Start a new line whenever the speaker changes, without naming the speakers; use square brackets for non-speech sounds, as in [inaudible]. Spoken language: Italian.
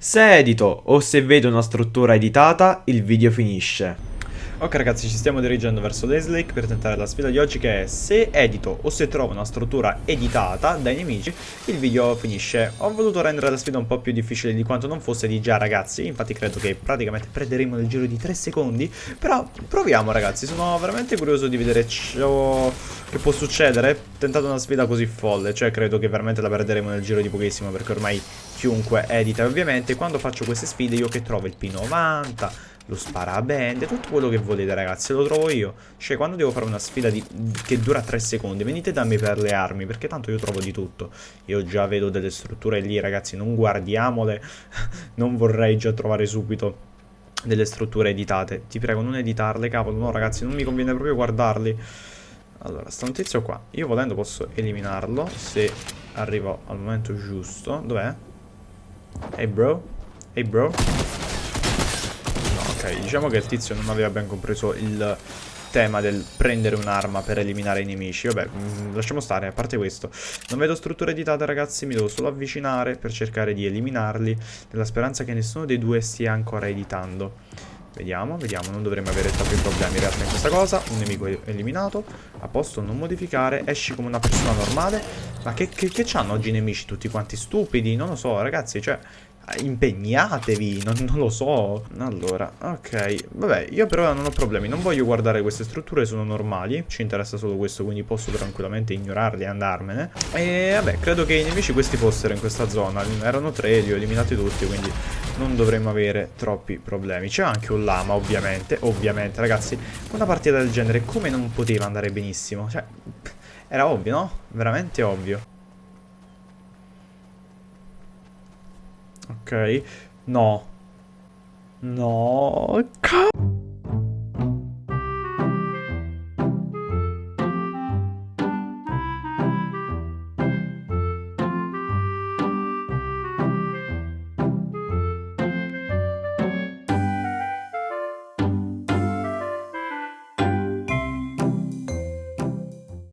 Se edito o se vedo una struttura editata, il video finisce. Ok ragazzi, ci stiamo dirigendo verso Leslake per tentare la sfida di oggi che è se edito o se trovo una struttura editata dai nemici, il video finisce. Ho voluto rendere la sfida un po' più difficile di quanto non fosse di già ragazzi, infatti credo che praticamente prenderemo nel giro di 3 secondi, però proviamo ragazzi, sono veramente curioso di vedere ciò che può succedere tentando una sfida così folle, cioè credo che veramente la perderemo nel giro di pochissimo perché ormai chiunque edita ovviamente quando faccio queste sfide io che trovo il P90 lo sparabende, tutto quello che volete ragazzi, lo trovo io. Cioè quando devo fare una sfida di, che dura 3 secondi, venite da me per le armi, perché tanto io trovo di tutto. Io già vedo delle strutture lì ragazzi, non guardiamole, [laughs] non vorrei già trovare subito delle strutture editate. Ti prego non editarle, cavolo, no ragazzi, non mi conviene proprio guardarli. Allora, sta un tizio qua. Io volendo posso eliminarlo se arrivo al momento giusto. Dov'è? Hey bro? Hey bro? No, ok, diciamo che il tizio non aveva ben compreso il tema del prendere un'arma per eliminare i nemici. Vabbè, mm, lasciamo stare, a parte questo. Non vedo strutture editate, ragazzi, mi devo solo avvicinare per cercare di eliminarli, nella speranza che nessuno dei due stia ancora editando. Vediamo, vediamo, non dovremmo avere troppi problemi in realtà in questa cosa. Un nemico eliminato, a posto non modificare, esci come una persona normale. Ma che, che, che c'hanno oggi i nemici tutti quanti stupidi? Non lo so, ragazzi, cioè impegnatevi, non, non, lo so. Allora, ok, vabbè, io però non ho problemi, non voglio guardare queste strutture, sono normali, ci interessa solo questo, quindi posso tranquillamente ignorarli e andarmene. E vabbè, credo che i nemici questi fossero in questa zona, erano tre, li ho eliminati tutti, quindi non dovremmo avere troppi problemi. C'è anche un lama, ovviamente, ovviamente, ragazzi, una partita del genere come non poteva andare benissimo? Cioè, era ovvio, no? Veramente ovvio. Ok. No. No. Cazzo.